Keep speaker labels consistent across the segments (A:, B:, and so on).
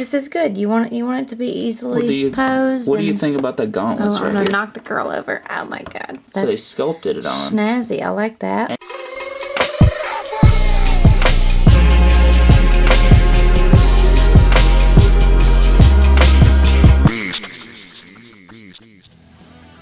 A: This is good. You want it, you want it to be easily
B: What do you,
A: posed.
B: what do you think about the gauntlets
A: Oh,
B: right
A: I'm gonna
B: here?
A: knock the girl over. Oh my god.
B: So they sculpted it on.
A: snazzy. I like that.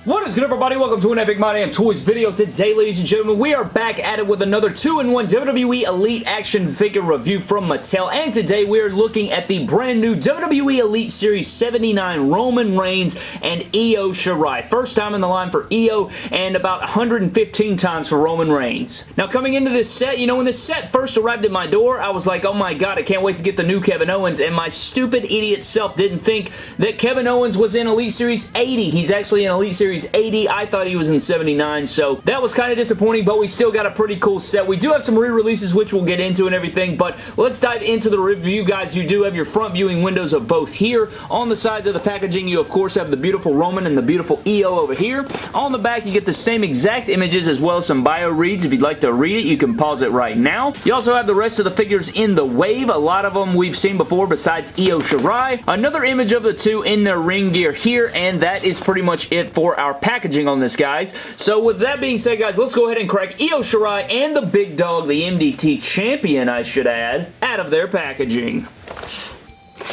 B: What is good everybody? Welcome to an Epic My Damn Toys video. Today, ladies and gentlemen, we are back at it with another 2-in-1 WWE Elite action figure review from Mattel. And today we are looking at the brand new WWE Elite Series 79 Roman Reigns and Io Shirai. First time in the line for Io and about 115 times for Roman Reigns. Now coming into this set, you know, when this set first arrived at my door, I was like, oh my god, I can't wait to get the new Kevin Owens. And my stupid idiot self didn't think that Kevin Owens was in Elite Series 80. He's actually in Elite Series 80. I thought he was in 79, so that was kind of disappointing, but we still got a pretty cool set. We do have some re-releases, which we'll get into and everything, but let's dive into the review, guys. You do have your front viewing windows of both here. On the sides of the packaging, you of course have the beautiful Roman and the beautiful Io over here. On the back, you get the same exact images as well as some bio reads. If you'd like to read it, you can pause it right now. You also have the rest of the figures in the wave. A lot of them we've seen before besides Io Shirai. Another image of the two in their ring gear here, and that is pretty much it for our packaging on this, guys. So with that being said, guys, let's go ahead and crack Io Shirai and the big dog, the MDT champion, I should add, out of their packaging.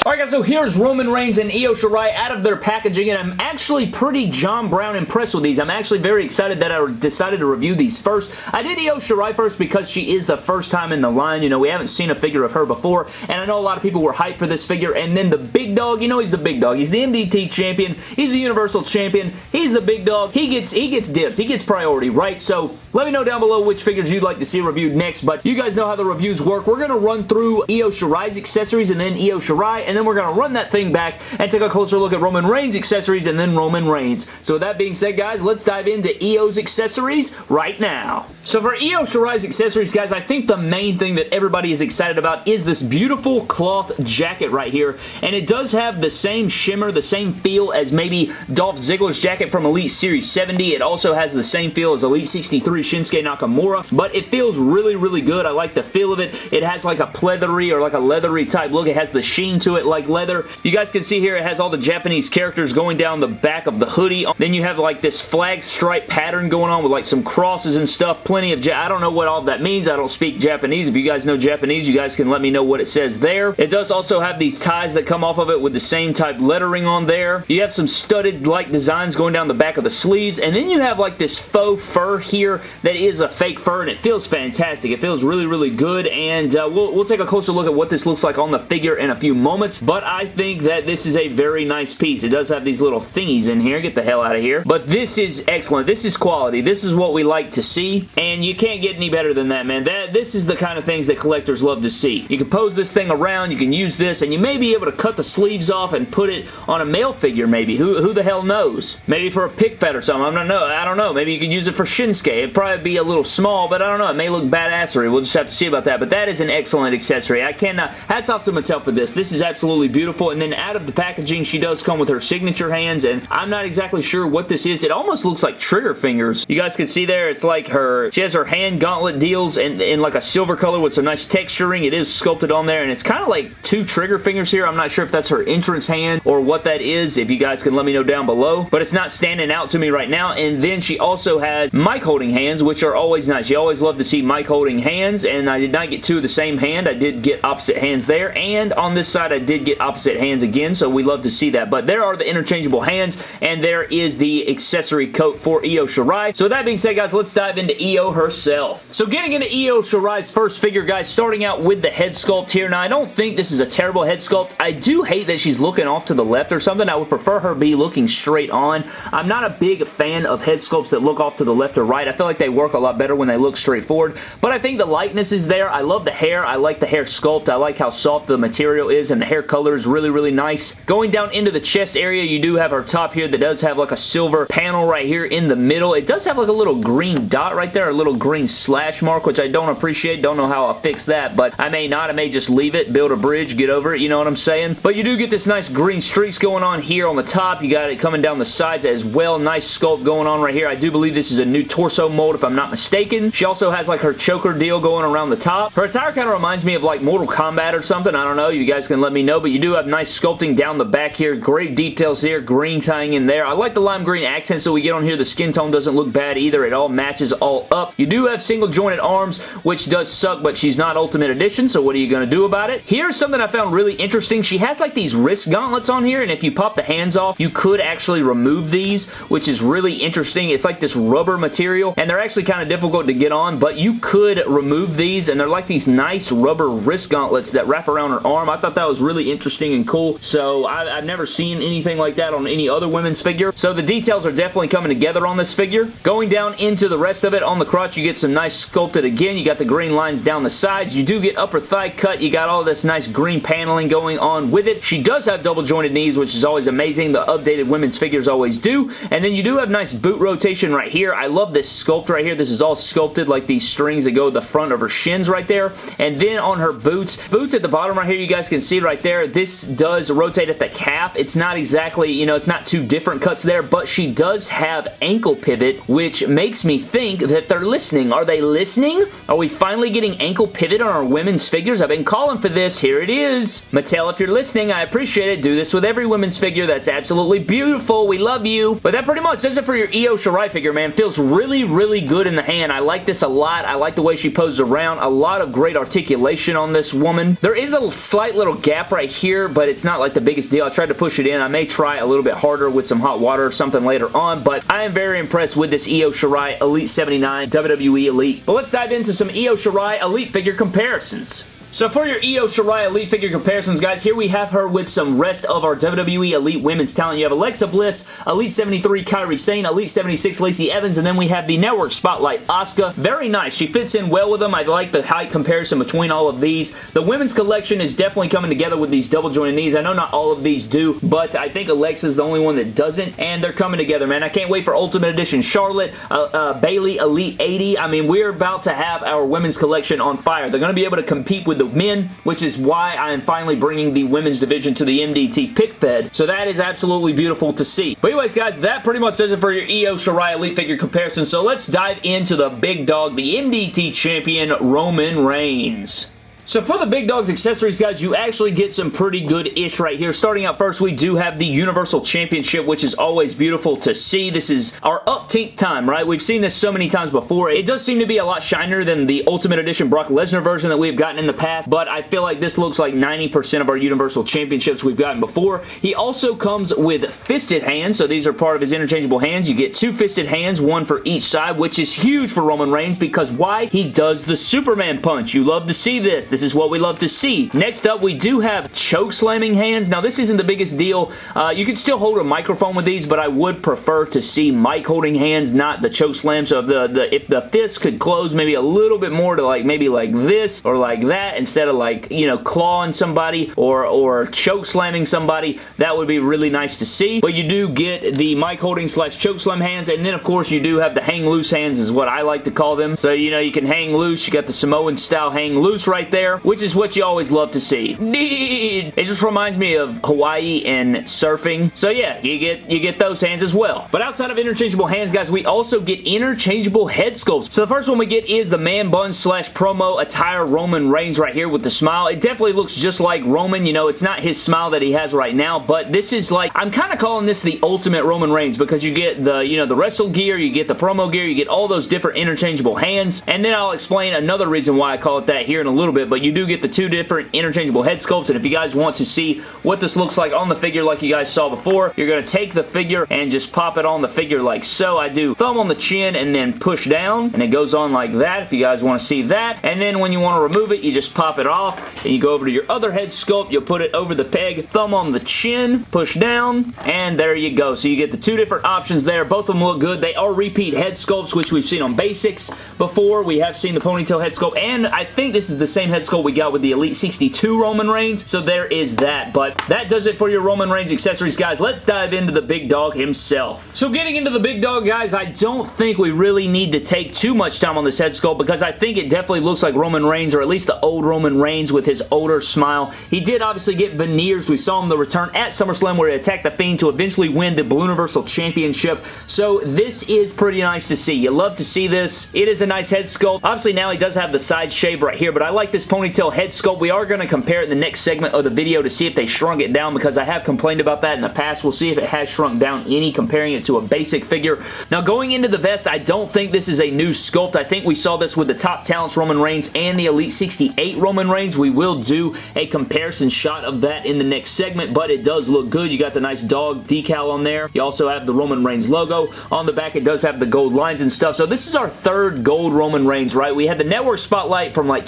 B: Alright guys, so here's Roman Reigns and Io Shirai out of their packaging, and I'm actually pretty John Brown impressed with these. I'm actually very excited that I decided to review these first. I did Io Shirai first because she is the first time in the line. You know, we haven't seen a figure of her before, and I know a lot of people were hyped for this figure, and then the big dog, you know he's the big dog. He's the MDT champion. He's the Universal champion. He's the big dog. He gets, he gets dibs. He gets priority, right? So, let me know down below which figures you'd like to see reviewed next, but you guys know how the reviews work. We're going to run through Io Shirai's accessories and then Io Shirai, and then we're going to run that thing back and take a closer look at Roman Reigns' accessories and then Roman Reigns. So with that being said, guys, let's dive into Io's accessories right now. So for Io Shirai's accessories, guys, I think the main thing that everybody is excited about is this beautiful cloth jacket right here, and it does have the same shimmer, the same feel as maybe Dolph Ziggler's jacket from Elite Series 70. It also has the same feel as Elite 63 Shinsuke Nakamura, but it feels really, really good. I like the feel of it. It has like a pleathery or like a leathery type look. It has the sheen to it like leather. You guys can see here it has all the Japanese characters going down the back of the hoodie. Then you have like this flag stripe pattern going on with like some crosses and stuff. Plenty of, ja I don't know what all that means. I don't speak Japanese. If you guys know Japanese, you guys can let me know what it says there. It does also have these ties that come off of it with the same type lettering on there. You have some studded like designs going down the back of the sleeves. And then you have like this faux fur here that is a fake fur and it feels fantastic. It feels really, really good. And uh, we'll, we'll take a closer look at what this looks like on the figure in a few moments. But I think that this is a very nice piece. It does have these little thingies in here. Get the hell out of here. But this is excellent. This is quality. This is what we like to see. And you can't get any better than that, man. That This is the kind of things that collectors love to see. You can pose this thing around. You can use this. And you may be able to cut the sleeves off and put it on a male figure maybe. Who, who the hell knows? Maybe for a pick fed or something. I don't know. I don't know. Maybe you could use it for Shinsuke. It'd probably be a little small, but I don't know. It may look badassery. We'll just have to see about that. But that is an excellent accessory. I cannot... Hats off to Mattel for this. This is absolutely beautiful. And then out of the packaging, she does come with her signature hands, and I'm not exactly sure what this is. It almost looks like trigger fingers. You guys can see there, it's like her, she has her hand gauntlet deals in, in like a silver color with some nice texturing. It is sculpted on there, and it's kind of like two trigger fingers here. I'm not sure if that's her entrance hand or what that is, if you guys can let me know down below, but it's not standing out to me right now, and then she also has mic holding hands, which are always nice. You always love to see mic holding hands, and I did not get two of the same hand. I did get opposite hands there, and on this side, I did get opposite hands again, so we love to see that, but there are the interchangeable hands, and there is the accessory coat for Io Shirai. So that being said, guys, let's dive into Io herself. So getting into Io Shirai's first figure, guys, starting out with the head sculpt here. Now, I don't think this is a terrible head sculpt. I do hate that she's looking off to the left or something. I would prefer her be looking straight on. I'm not a big fan of head sculpts that look off to the left or right. I feel like they work a lot better when they look straight forward, but I think the likeness is there. I love the hair. I like the hair sculpt. I like how soft the material is, and the hair color is really, really nice. Going down into the chest area, you do have our top here that does have like a silver panel right here in the middle. It does have like a little green dot right there, a little green slash mark, which I don't appreciate. Don't know how I'll fix that, but I may not. I may just leave it, build a bridge, get over it, you know what I'm saying? But you do get this nice green streaks going on here on the top. You got it coming down the sides as well. Nice sculpt going on right here. I do believe this is a new torso mold if I'm not mistaken. She also has like her choker deal going around the top. Her attire kind of reminds me of like Mortal Kombat or something. I don't know. You guys can let me know, but you do have nice sculpting down the back here. Great details here. Green tying in there. I like the lime green accents that we get on here. The skin tone doesn't look bad either. It all matches all up. You do have single jointed arms, which does suck, but she's not Ultimate Edition, so what are you going to do about it? Here's something I found really interesting. She has like these wrist gauntlets on here, and if you pop the hands off, you could actually remove these, which is really interesting. It's like this rubber material, and they're actually kind of difficult to get on, but you could remove these, and they're like these nice rubber wrist gauntlets that wrap around her arm. I thought that was really interesting and cool, so I, have never seen anything like that on any other women's figure, so the details are definitely coming together on this figure. Going down into the rest of it, on the crotch, you get some nice sculpted again. You got the green lines down the sides. You do get upper thigh cut. You got all this nice green paneling going on with it. She does have double jointed knees, which is always amazing. The updated women's figures always do. And then you do have nice boot rotation right here. I love this sculpt right here. This is all sculpted like these strings that go the front of her shins right there. And then on her boots, boots at the bottom right here, you guys can see right there, this does rotate at the calf. It's not exactly, you know, it's not two different cuts there, but she does have ankle pivot, which makes me think that they're listening. Are they listening? Are we finally getting ankle pivot on our women's figures? I've been calling for this. Here it is. Mattel, if you're listening, I appreciate it. Do this with every women's figure. That's absolutely beautiful. We love you. But that pretty much does it for your Io Shirai figure, man. Feels really, really good in the hand. I like this a lot. I like the way she poses around. A lot of great articulation on this woman. There is a slight little gap right here, but it's not like the biggest deal. I tried to push it in. I may try a little bit harder with some hot water or something later on, but I am very impressed with this Io Shirai Elite 79 WWE Elite. But let's dive into some Io Shirai Elite figure comparisons. So for your Io Shirai Elite figure comparisons, guys, here we have her with some rest of our WWE Elite Women's talent. You have Alexa Bliss, Elite 73 Kairi Sane, Elite 76 Lacey Evans, and then we have the Network Spotlight Asuka. Very nice. She fits in well with them. I like the height comparison between all of these. The women's collection is definitely coming together with these double jointed knees. I know not all of these do, but I think Alexa's the only one that doesn't, and they're coming together, man. I can't wait for Ultimate Edition Charlotte, uh, uh, Bayley Elite 80. I mean, we're about to have our women's collection on fire. They're going to be able to compete with the men, which is why I am finally bringing the women's division to the MDT pick fed. So that is absolutely beautiful to see. But anyways, guys, that pretty much does it for your Io Shirai Elite figure comparison. So let's dive into the big dog, the MDT champion, Roman Reigns. So for the Big Dogs accessories, guys, you actually get some pretty good-ish right here. Starting out first, we do have the Universal Championship, which is always beautiful to see. This is our uptink time, right? We've seen this so many times before. It does seem to be a lot shinier than the Ultimate Edition Brock Lesnar version that we've gotten in the past, but I feel like this looks like 90% of our Universal Championships we've gotten before. He also comes with fisted hands, so these are part of his interchangeable hands. You get two fisted hands, one for each side, which is huge for Roman Reigns because why? He does the Superman punch. You love to see this. This is what we love to see. Next up, we do have choke slamming hands. Now, this isn't the biggest deal. Uh, you can still hold a microphone with these, but I would prefer to see mic holding hands, not the choke slam. So if the, the, if the fist could close maybe a little bit more to like maybe like this or like that instead of like, you know, clawing somebody or, or choke slamming somebody, that would be really nice to see. But you do get the mic holding slash choke slam hands, and then of course you do have the hang loose hands is what I like to call them. So, you know, you can hang loose. You got the Samoan style hang loose right there, which is what you always love to see. It just reminds me of Hawaii and surfing. So yeah, you get you get those hands as well. But outside of interchangeable hands, guys, we also get interchangeable head sculpts. So the first one we get is the man bun slash promo attire Roman Reigns right here with the smile. It definitely looks just like Roman. You know, it's not his smile that he has right now, but this is like, I'm kind of calling this the ultimate Roman Reigns because you get the, you know, the wrestle gear, you get the promo gear, you get all those different interchangeable hands, and then I'll explain another reason why I call it that here in a little bit, but you do get the two different interchangeable head sculpts, and if you guys want to see what this looks like on the figure like you guys saw before, you're going to take the figure and just pop it on the figure like so. I do thumb on the chin and then push down, and it goes on like that if you guys want to see that, and then when you want to remove it, you just pop it off, and you go over to your other head sculpt, you'll put it over the peg, thumb on the chin, push down, and there you go. So you get the two different options there. Both of them look good. They are repeat head sculpts, which we've seen on basics before. We have seen the ponytail head sculpt, and I think this is the same head sculpt we got with the Elite 62 Roman Reigns, so there is that. But that does it for your Roman Reigns accessories, guys. Let's dive into the big dog himself. So getting into the big dog, guys, I don't think we really need to take too much time on this head sculpt because I think it definitely looks like Roman Reigns, or at least the old Roman Reigns with his older smile. He did obviously get veneers. We saw him the return at SummerSlam where he attacked The Fiend to eventually win the Blue Universal Championship. So this is pretty nice to see. You love to see this. It is a nice head sculpt. Obviously now he does have the side shave right here, but I like this ponytail head sculpt. We are going to compare it in the next segment of the video to see if they shrunk it down because I have complained about that in the past. We'll see if it has shrunk down any comparing it to a basic figure. Now going into the vest, I don't think this is a new sculpt. I think we saw this with the Top Talents Roman Reigns and the Elite 68 Roman Reigns. We will do a comparison shot of that in the next segment, but it does look good. You got the nice dog decal on there. You also have the Roman Reigns logo. On the back, it does have the gold lines and stuff. So this is our third gold Roman Reigns, right? We had the Network Spotlight from like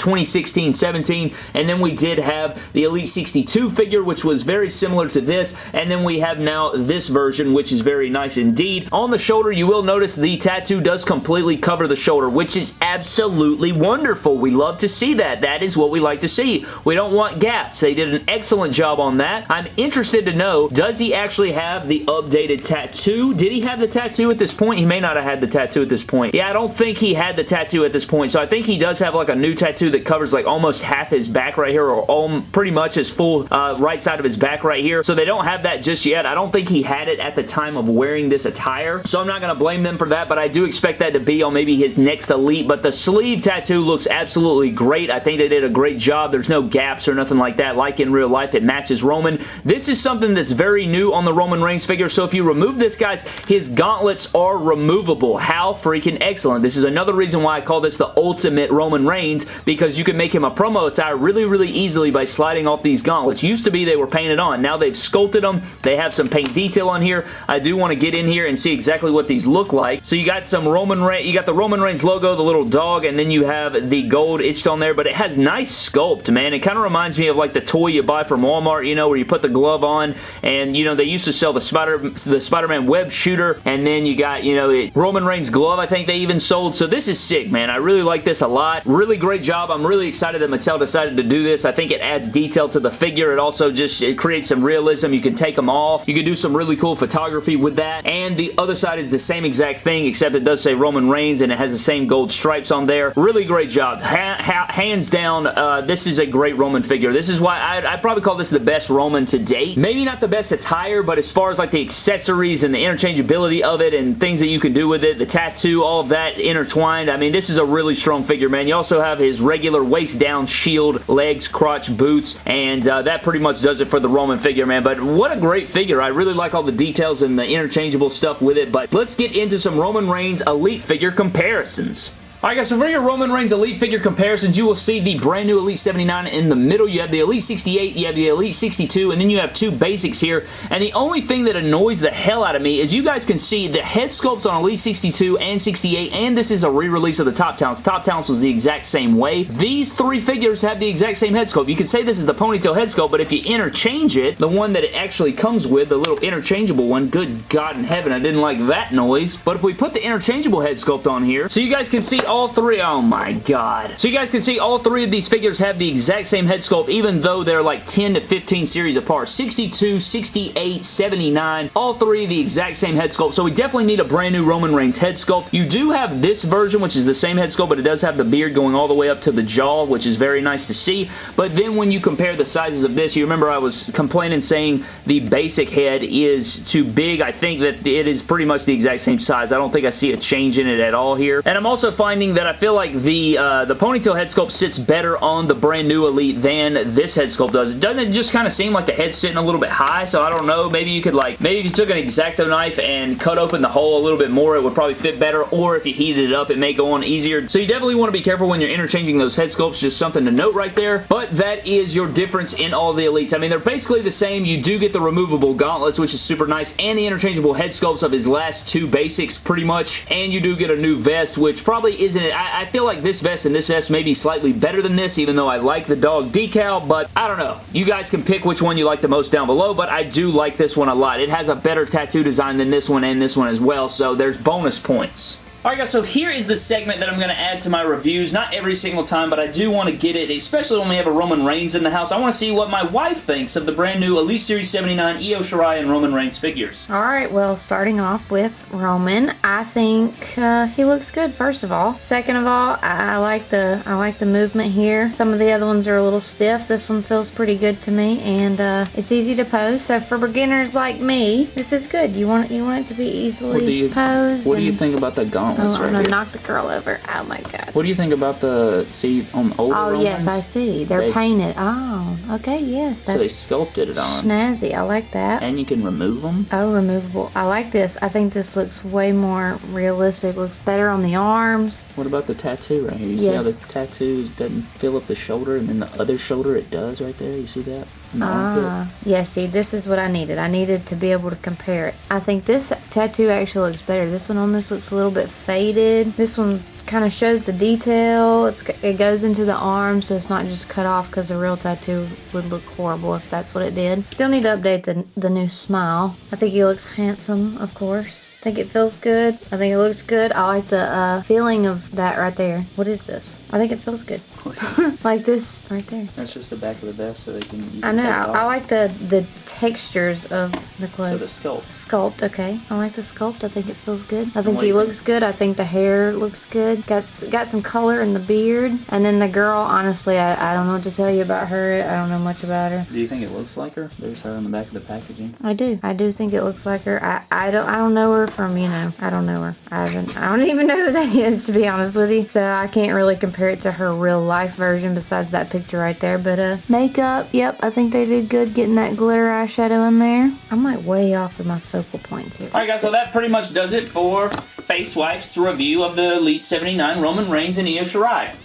B: 2016-17, and then we did have the Elite 62 figure, which was very similar to this, and then we have now this version, which is very nice indeed. On the shoulder, you will notice the tattoo does completely cover the shoulder, which is absolutely wonderful. We love to see that. That is what we like to see. We don't want gaps. They did an excellent job on that. I'm interested to know, does he actually have the updated tattoo? Did he have the tattoo at this point? He may not have had the tattoo at this point. Yeah, I don't think he had the tattoo at this point, so I think he does have like a new tattoo that covers like almost half his back right here, or all, pretty much his full uh, right side of his back right here. So they don't have that just yet. I don't think he had it at the time of wearing this attire, so I'm not going to blame them for that, but I do expect that to be on maybe his next Elite, but the sleeve tattoo looks absolutely great. I think they did a great job. There's no gaps or nothing like that. Like in real life, it matches Roman. This is something that's very new on the Roman Reigns figure, so if you remove this, guys, his gauntlets are removable. How freaking excellent. This is another reason why I call this the ultimate Roman Reigns, because you can make him a promo attire really, really easily by sliding off these gauntlets. Used to be they were painted on. Now they've sculpted them. They have some paint detail on here. I do want to get in here and see exactly what these look like. So you got some Roman Reigns, you got the Roman Reigns logo, the little dog, and then you have the gold itched on there, but it has nice sculpt, man. It kind of reminds me of like the toy you buy from Walmart, you know, where you put the glove on, and, you know, they used to sell the Spider the Spider-Man web shooter, and then you got, you know, it, Roman Reigns glove, I think they even sold, so this is sick, man. I really like this a lot. Really great job. I'm really excited that Mattel decided to do this. I think it adds detail to the figure. It also just it creates some realism. You can take them off. You can do some really cool photography with that, and the other side is the same exact thing, except it does say Roman Reigns, and it has the same gold stripes on there. Really great job. Ha ha hands down, uh, this is a great Roman figure. This is why I, I'd probably call this the best Roman to date. Maybe not the best attire, but as far as like the accessories and the interchangeability of it and things that you can do with it, the tattoo, all of that intertwined, I mean, this is a really strong figure, man. You also have his regular waist down shield, legs, crotch, boots, and uh, that pretty much does it for the Roman figure, man. But what a great figure. I really like all the details and the interchangeable stuff with it, but let's get into some Roman Reigns Elite figure comparisons. Alright guys, so for your Roman Reigns Elite figure comparisons, you will see the brand new Elite 79 in the middle. You have the Elite 68, you have the Elite 62, and then you have two basics here. And the only thing that annoys the hell out of me is you guys can see the head sculpts on Elite 62 and 68, and this is a re-release of the Top Talents. Top Talents was the exact same way. These three figures have the exact same head sculpt. You could say this is the ponytail head sculpt, but if you interchange it, the one that it actually comes with, the little interchangeable one, good God in heaven, I didn't like that noise. But if we put the interchangeable head sculpt on here, so you guys can see all three, oh my god. So you guys can see all three of these figures have the exact same head sculpt even though they're like 10 to 15 series apart. 62, 68, 79, all three the exact same head sculpt. So we definitely need a brand new Roman Reigns head sculpt. You do have this version which is the same head sculpt but it does have the beard going all the way up to the jaw which is very nice to see. But then when you compare the sizes of this, you remember I was complaining saying the basic head is too big. I think that it is pretty much the exact same size. I don't think I see a change in it at all here. And I'm also finding that I feel like the uh, the ponytail head sculpt sits better on the brand new Elite than this head sculpt does. Doesn't it just kind of seem like the head's sitting a little bit high? So I don't know. Maybe you could like, maybe if you took an X-Acto knife and cut open the hole a little bit more, it would probably fit better. Or if you heated it up, it may go on easier. So you definitely want to be careful when you're interchanging those head sculpts. Just something to note right there. But that is your difference in all the Elites. I mean, they're basically the same. You do get the removable gauntlets, which is super nice, and the interchangeable head sculpts of his last two basics, pretty much. And you do get a new vest, which probably isn't it. I, I feel like this vest and this vest may be slightly better than this, even though I like the dog decal, but I don't know. You guys can pick which one you like the most down below, but I do like this one a lot. It has a better tattoo design than this one and this one as well, so there's bonus points. Alright guys, so here is the segment that I'm going to add to my reviews. Not every single time, but I do want to get it, especially when we have a Roman Reigns in the house. I want to see what my wife thinks of the brand new Elite Series 79 Io Shirai and Roman Reigns figures.
A: Alright, well, starting off with Roman, I think uh, he looks good, first of all. Second of all, I, I like the I like the movement here. Some of the other ones are a little stiff. This one feels pretty good to me, and uh, it's easy to pose. So for beginners like me, this is good. You want you want it to be easily
B: What do you,
A: posed.
B: what do you think about the gauntlet? Gauntlets
A: Oh,
B: right
A: I'm gonna knock the girl over. Oh my god.
B: What do you think about the, see, on older
A: Oh yes, I see. They're
B: They-
A: painted. Oh, okay, yes.
B: So they sculpted it on.
A: snazzy. I like that.
B: And you can remove them.
A: Oh, removable. I like this. I think this looks way more realistic. Looks better on the arms.
B: What about the tattoo right here? You see how the tattoo doesn't fill up the shoulder and then the other shoulder it does right there? You see that? In the armpit?
A: Ah, yeah. See, this is what I needed. I needed to be able to compare it. I think this tattoo actually looks better. This one almost looks a little bit faded. This one kind of shows the detail. It's it goes into the arm, so it's not just cut off because a real tattoo would look horrible if that's what it did. Still need to update the the new smile. I think he looks handsome, of course. I think it feels good. I think it looks good. I like the uh, feeling of that right there. What is this? I think it feels good. like this right there.
B: That's just the back of the vest so they can. You
A: I
B: can
A: know.
B: take it
A: I,
B: off.
A: I like the the textures of the clothes.
B: So the sculpt.
A: Sculpt, okay. I like the sculpt. I think it feels good. I think he looks good. I think the hair looks good. Got got some color in the beard. And then the girl, honestly, I, I don't know what to tell you about her. I don't know much about her.
B: Do you think it looks like her? There's her on the back of the packaging.
A: I do. I do think it looks like her. I, I don't I don't know her from, you know, I don't know her. I haven't I don't even know who that is to be honest with you. So I can't really compare it to her real life version besides that picture right there. But uh makeup, yep, I think they did good getting that glitter eyeshadow in there. I'm like way off with my focal points here.
B: Alright guys, so that pretty much does it for Face Wife's review of the Elite 79 Roman Reigns and Io Shirai.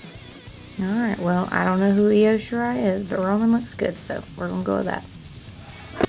A: Alright, well I don't know who Io Shirai is, but Roman looks good, so we're gonna go with that.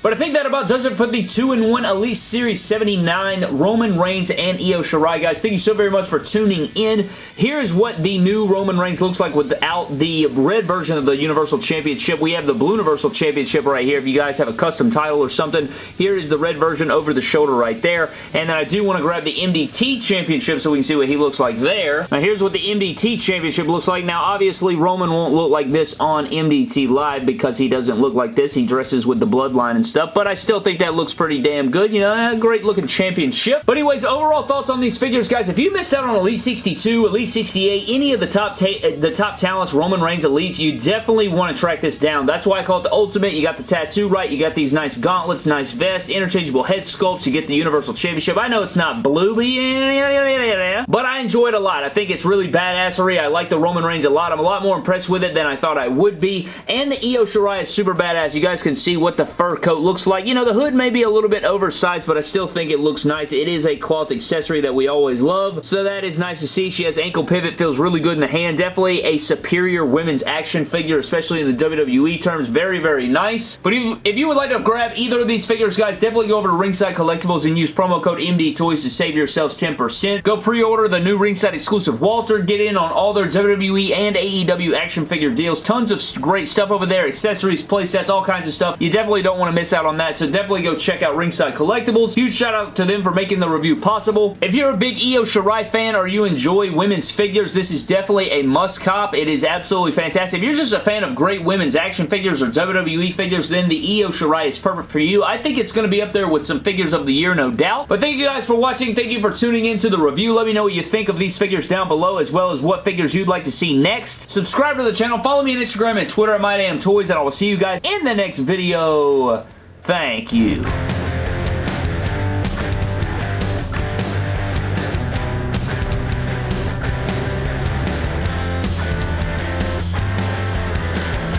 B: But I think that about does it for the 2-in-1 Elite Series 79 Roman Reigns and Io Shirai. Guys, thank you so very much for tuning in. Here's what the new Roman Reigns looks like without the red version of the Universal Championship. We have the Blue Universal Championship right here. If you guys have a custom title or something, here is the red version over the shoulder right there. And then I do want to grab the MDT Championship so we can see what he looks like there. Now, here's what the MDT Championship looks like. Now, obviously, Roman won't look like this on MDT Live because he doesn't look like this. He dresses with the bloodline and stuff, but I still think that looks pretty damn good. You know, a great looking championship. But anyways, overall thoughts on these figures, guys. If you missed out on Elite 62, Elite 68, any of the top uh, the top talents, Roman Reigns Elites, you definitely want to track this down. That's why I call it the Ultimate. You got the tattoo right. You got these nice gauntlets, nice vests, interchangeable head sculpts. You get the Universal Championship. I know it's not blue, but I enjoy it a lot. I think it's really badassery. I like the Roman Reigns a lot. I'm a lot more impressed with it than I thought I would be. And the Io Shirai is super badass. You guys can see what the fur coat looks like. You know, the hood may be a little bit oversized, but I still think it looks nice. It is a cloth accessory that we always love, so that is nice to see. She has ankle pivot, feels really good in the hand. Definitely a superior women's action figure, especially in the WWE terms. Very, very nice. But if, if you would like to grab either of these figures, guys, definitely go over to Ringside Collectibles and use promo code MD Toys to save yourselves 10%. Go pre-order the new Ringside exclusive Walter. Get in on all their WWE and AEW action figure deals. Tons of great stuff over there. Accessories, playsets, all kinds of stuff. You definitely don't want to miss out on that, so definitely go check out Ringside Collectibles. Huge shout out to them for making the review possible. If you're a big Io Shirai fan or you enjoy women's figures, this is definitely a must cop. It is absolutely fantastic. If you're just a fan of great women's action figures or WWE figures, then the Io Shirai is perfect for you. I think it's going to be up there with some figures of the year, no doubt. But thank you guys for watching. Thank you for tuning into the review. Let me know what you think of these figures down below, as well as what figures you'd like to see next. Subscribe to the channel. Follow me on Instagram and Twitter at MyDamnToys, and I will see you guys in the next video. Thank you.